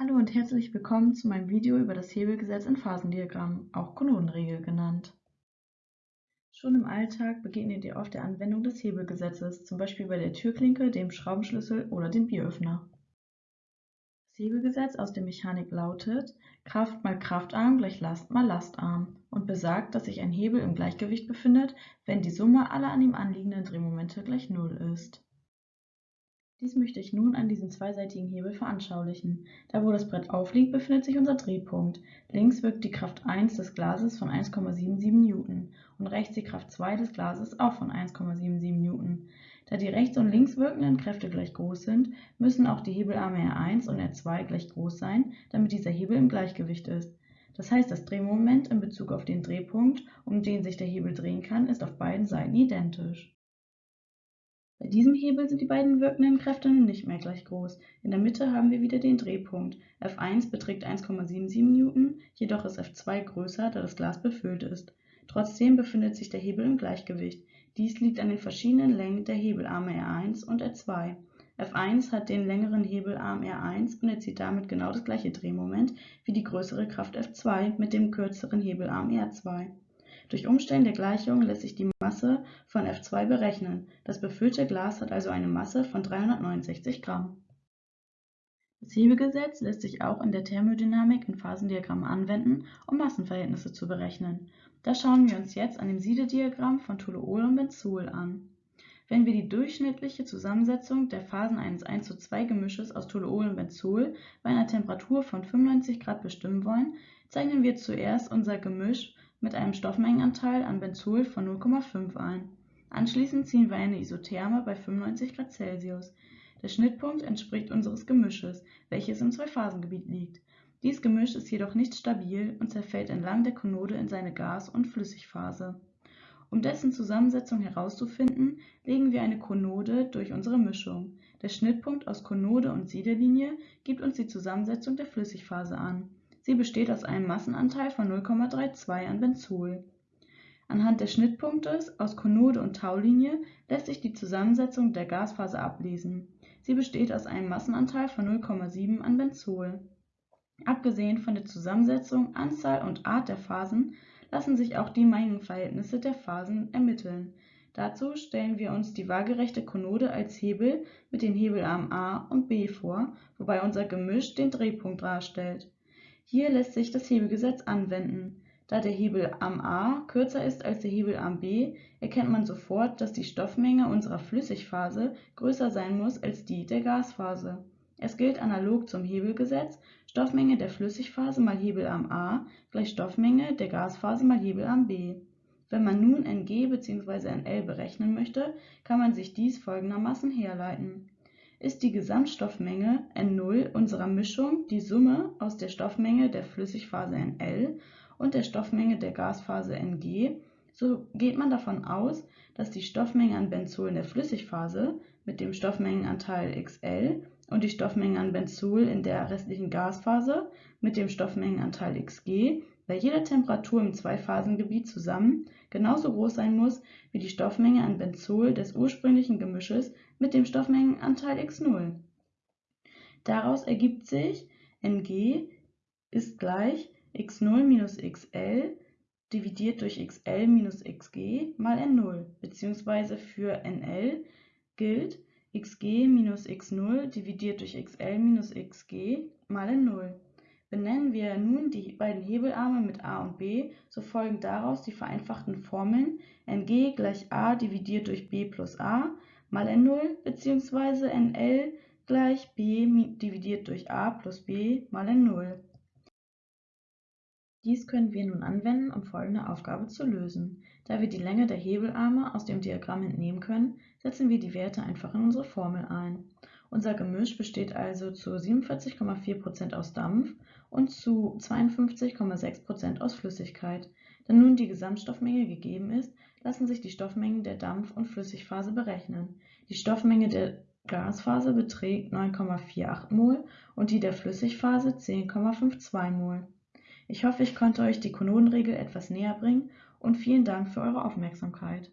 Hallo und herzlich willkommen zu meinem Video über das Hebelgesetz in Phasendiagrammen, auch Konodenregel genannt. Schon im Alltag begegnet ihr oft der Anwendung des Hebelgesetzes, zum Beispiel bei der Türklinke, dem Schraubenschlüssel oder dem Bieröffner. Das Hebelgesetz aus der Mechanik lautet Kraft mal Kraftarm gleich Last mal Lastarm und besagt, dass sich ein Hebel im Gleichgewicht befindet, wenn die Summe aller an ihm anliegenden Drehmomente gleich Null ist. Dies möchte ich nun an diesem zweiseitigen Hebel veranschaulichen. Da wo das Brett aufliegt, befindet sich unser Drehpunkt. Links wirkt die Kraft 1 des Glases von 1,77 Newton und rechts die Kraft 2 des Glases auch von 1,77 Newton. Da die rechts und links wirkenden Kräfte gleich groß sind, müssen auch die Hebelarme R1 und R2 gleich groß sein, damit dieser Hebel im Gleichgewicht ist. Das heißt, das Drehmoment in Bezug auf den Drehpunkt, um den sich der Hebel drehen kann, ist auf beiden Seiten identisch. Bei diesem Hebel sind die beiden wirkenden Kräfte nun nicht mehr gleich groß. In der Mitte haben wir wieder den Drehpunkt. F1 beträgt 1,77 Newton, jedoch ist F2 größer, da das Glas befüllt ist. Trotzdem befindet sich der Hebel im Gleichgewicht. Dies liegt an den verschiedenen Längen der Hebelarme R1 und R2. F1 hat den längeren Hebelarm R1 und erzielt damit genau das gleiche Drehmoment wie die größere Kraft F2 mit dem kürzeren Hebelarm R2. Durch Umstellen der Gleichung lässt sich die Masse von F2 berechnen, das befüllte Glas hat also eine Masse von 369 Gramm. Das Hebelgesetz lässt sich auch in der Thermodynamik in Phasendiagrammen anwenden, um Massenverhältnisse zu berechnen. Das schauen wir uns jetzt an dem Siedediagramm von Toluol und Benzol an. Wenn wir die durchschnittliche Zusammensetzung der Phasen eines 1 zu 2 Gemisches aus Toluol und Benzol bei einer Temperatur von 95 Grad bestimmen wollen, zeichnen wir zuerst unser Gemisch mit einem Stoffmengenanteil an Benzol von 0,5 ein. Anschließend ziehen wir eine Isotherme bei 95 Grad Celsius. Der Schnittpunkt entspricht unseres Gemisches, welches im Zweiphasengebiet liegt. Dies Gemisch ist jedoch nicht stabil und zerfällt entlang der Konode in seine Gas- und Flüssigphase. Um dessen Zusammensetzung herauszufinden, legen wir eine Konode durch unsere Mischung. Der Schnittpunkt aus Konode und Siedelinie gibt uns die Zusammensetzung der Flüssigphase an. Sie besteht aus einem Massenanteil von 0,32 an Benzol. Anhand des Schnittpunktes aus Konode und Taulinie lässt sich die Zusammensetzung der Gasphase ablesen. Sie besteht aus einem Massenanteil von 0,7 an Benzol. Abgesehen von der Zusammensetzung, Anzahl und Art der Phasen lassen sich auch die Mengenverhältnisse der Phasen ermitteln. Dazu stellen wir uns die waagerechte Konode als Hebel mit den Hebelarmen a und b vor, wobei unser Gemisch den Drehpunkt darstellt. Hier lässt sich das Hebelgesetz anwenden. Da der Hebelarm A kürzer ist als der Hebelarm B, erkennt man sofort, dass die Stoffmenge unserer Flüssigphase größer sein muss als die der Gasphase. Es gilt analog zum Hebelgesetz, Stoffmenge der Flüssigphase mal Hebelarm A gleich Stoffmenge der Gasphase mal Hebelarm B. Wenn man nun Ng bzw. Nl berechnen möchte, kann man sich dies folgendermaßen herleiten ist die Gesamtstoffmenge N0 unserer Mischung die Summe aus der Stoffmenge der Flüssigphase Nl und der Stoffmenge der Gasphase Ng, so geht man davon aus, dass die Stoffmenge an Benzol in der Flüssigphase mit dem Stoffmengenanteil Xl und die Stoffmenge an Benzol in der restlichen Gasphase mit dem Stoffmengenanteil Xg bei jeder Temperatur im Zweiphasengebiet zusammen genauso groß sein muss wie die Stoffmenge an Benzol des ursprünglichen Gemisches mit dem Stoffmengenanteil x0. Daraus ergibt sich Ng ist gleich x0 minus xl dividiert durch xl minus xg mal n0 bzw. für nl gilt xg minus x0 dividiert durch xl minus xg mal n0. Benennen wir nun die beiden Hebelarme mit a und b, so folgen daraus die vereinfachten Formeln Ng gleich a dividiert durch b plus a mal N0 bzw. Nl gleich b dividiert durch a plus b mal N0. Dies können wir nun anwenden, um folgende Aufgabe zu lösen. Da wir die Länge der Hebelarme aus dem Diagramm entnehmen können, setzen wir die Werte einfach in unsere Formel ein. Unser Gemisch besteht also zu 47,4% aus Dampf und zu 52,6% aus Flüssigkeit. Da nun die Gesamtstoffmenge gegeben ist, lassen sich die Stoffmengen der Dampf- und Flüssigphase berechnen. Die Stoffmenge der Gasphase beträgt 9,48 mol und die der Flüssigphase 10,52 mol. Ich hoffe, ich konnte euch die Konodenregel etwas näher bringen und vielen Dank für eure Aufmerksamkeit.